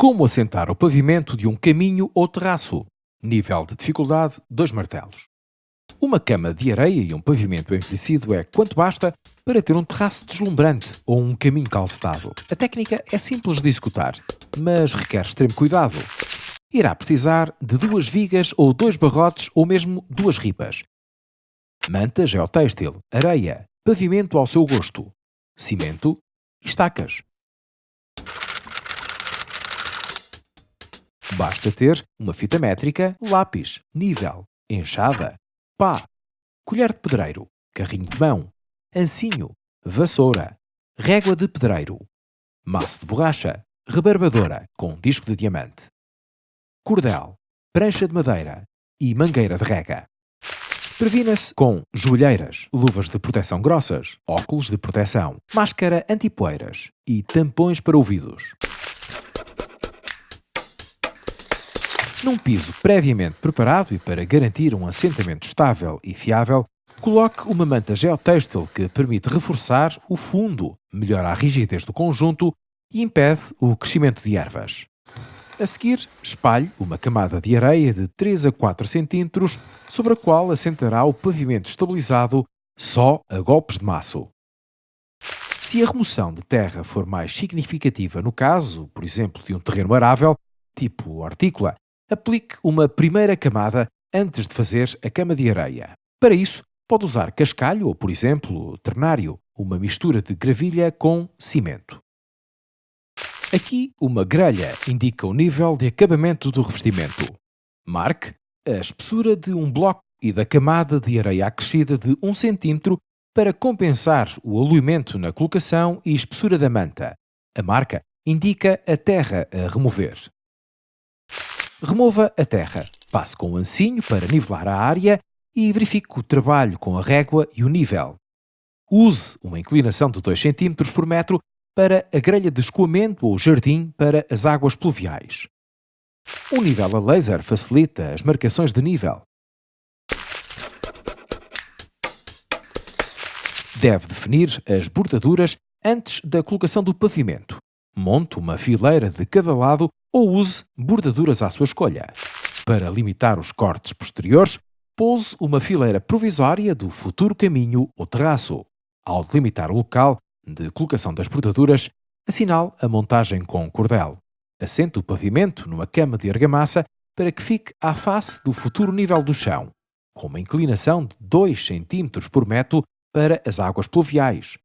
Como assentar o pavimento de um caminho ou terraço. Nível de dificuldade 2 martelos. Uma cama de areia e um pavimento envelhecido é quanto basta para ter um terraço deslumbrante ou um caminho calcetado. A técnica é simples de executar, mas requer extremo cuidado. Irá precisar de duas vigas ou dois barrotes ou mesmo duas ripas. Manta geotêxtil, areia, pavimento ao seu gosto, cimento e estacas. Basta ter uma fita métrica, lápis, nível, enxada, pá, colher de pedreiro, carrinho de mão, ancinho, vassoura, régua de pedreiro, maço de borracha, rebarbadora com disco de diamante, cordel, prancha de madeira e mangueira de rega. Previna-se com joelheiras, luvas de proteção grossas, óculos de proteção, máscara antipoeiras e tampões para ouvidos. Num piso previamente preparado e para garantir um assentamento estável e fiável, coloque uma manta geotêxtil que permite reforçar o fundo, melhora a rigidez do conjunto e impede o crescimento de ervas. A seguir, espalhe uma camada de areia de 3 a 4 cm sobre a qual assentará o pavimento estabilizado só a golpes de maço. Se a remoção de terra for mais significativa no caso, por exemplo, de um terreno arável, tipo hortícola, aplique uma primeira camada antes de fazer a cama de areia. Para isso, pode usar cascalho ou, por exemplo, ternário, uma mistura de gravilha com cimento. Aqui, uma grelha indica o nível de acabamento do revestimento. Marque a espessura de um bloco e da camada de areia acrescida de 1 cm para compensar o aluimento na colocação e espessura da manta. A marca indica a terra a remover. Remova a terra, passe com o ancinho para nivelar a área e verifique o trabalho com a régua e o nível. Use uma inclinação de 2 cm por metro para a grelha de escoamento ou jardim para as águas pluviais. O nível a laser facilita as marcações de nível. Deve definir as bordaduras antes da colocação do pavimento. Monte uma fileira de cada lado ou use bordaduras à sua escolha. Para limitar os cortes posteriores, pouse uma fileira provisória do futuro caminho ou terraço. Ao delimitar o local de colocação das bordaduras, assinale a montagem com cordel. Assente o pavimento numa cama de argamassa para que fique à face do futuro nível do chão, com uma inclinação de 2 cm por metro para as águas pluviais.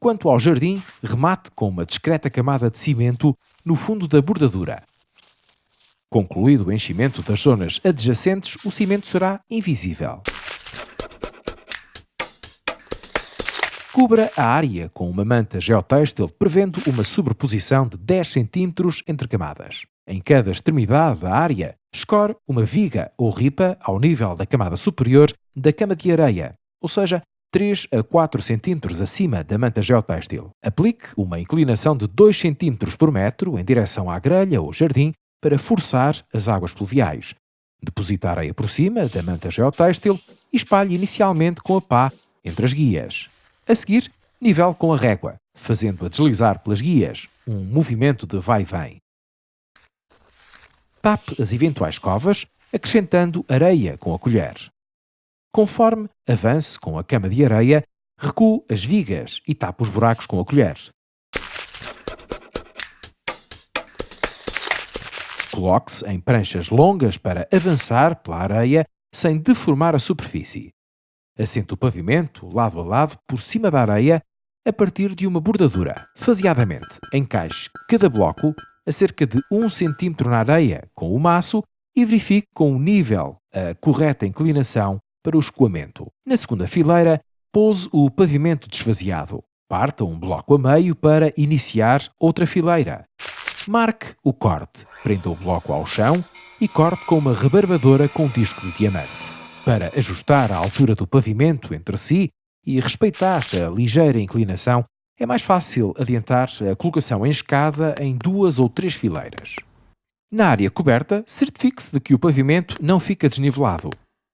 Quanto ao jardim, remate com uma discreta camada de cimento no fundo da bordadura. Concluído o enchimento das zonas adjacentes, o cimento será invisível. Cubra a área com uma manta geotêxtil prevendo uma sobreposição de 10 cm entre camadas. Em cada extremidade da área, escore uma viga ou ripa ao nível da camada superior da cama de areia, ou seja, 3 a 4 cm acima da manta geotêxtil. Aplique uma inclinação de 2 cm por metro em direção à grelha ou jardim para forçar as águas pluviais. Deposite a areia por cima da manta geotêxtil e espalhe inicialmente com a pá entre as guias. A seguir, nivele com a régua, fazendo-a deslizar pelas guias, um movimento de vai e vem. Tape as eventuais covas, acrescentando areia com a colher. Conforme avance com a cama de areia, recue as vigas e tape os buracos com a colher. Coloque-se em pranchas longas para avançar pela areia sem deformar a superfície. Assente o pavimento, lado a lado, por cima da areia, a partir de uma bordadura. Faseadamente, encaixe cada bloco a cerca de 1 cm na areia com o maço e verifique com o nível a correta inclinação para o escoamento. Na segunda fileira, pose o pavimento desvaziado. Parta um bloco a meio para iniciar outra fileira. Marque o corte, prenda o bloco ao chão e corte com uma rebarbadora com disco de diamante. Para ajustar a altura do pavimento entre si e respeitar a ligeira inclinação, é mais fácil adiantar a colocação em escada em duas ou três fileiras. Na área coberta, certifique-se de que o pavimento não fica desnivelado.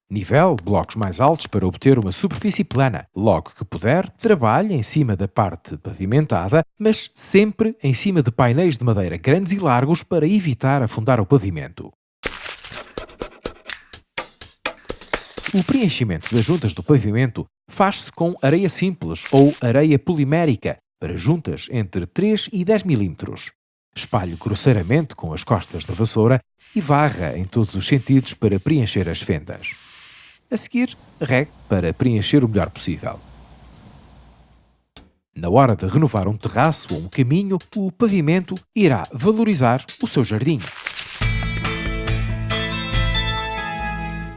Nivele blocos mais altos para obter uma superfície plana. Logo que puder, trabalhe em cima da parte pavimentada, mas sempre em cima de painéis de madeira grandes e largos para evitar afundar o pavimento. O preenchimento das juntas do pavimento faz-se com areia simples ou areia polimérica para juntas entre 3 e 10 mm. Espalhe grosseiramente com as costas da vassoura e varra em todos os sentidos para preencher as fendas. A seguir, regue para preencher o melhor possível. Na hora de renovar um terraço ou um caminho, o pavimento irá valorizar o seu jardim.